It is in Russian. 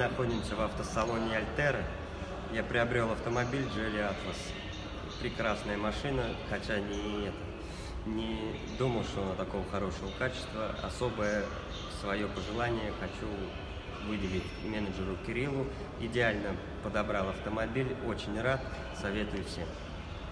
находимся в автосалоне Альтера. Я приобрел автомобиль Jelly Атлас. Прекрасная машина, хотя не, это, не думал, что она такого хорошего качества. Особое свое пожелание хочу выделить менеджеру Кириллу. Идеально подобрал автомобиль, очень рад, советую всем.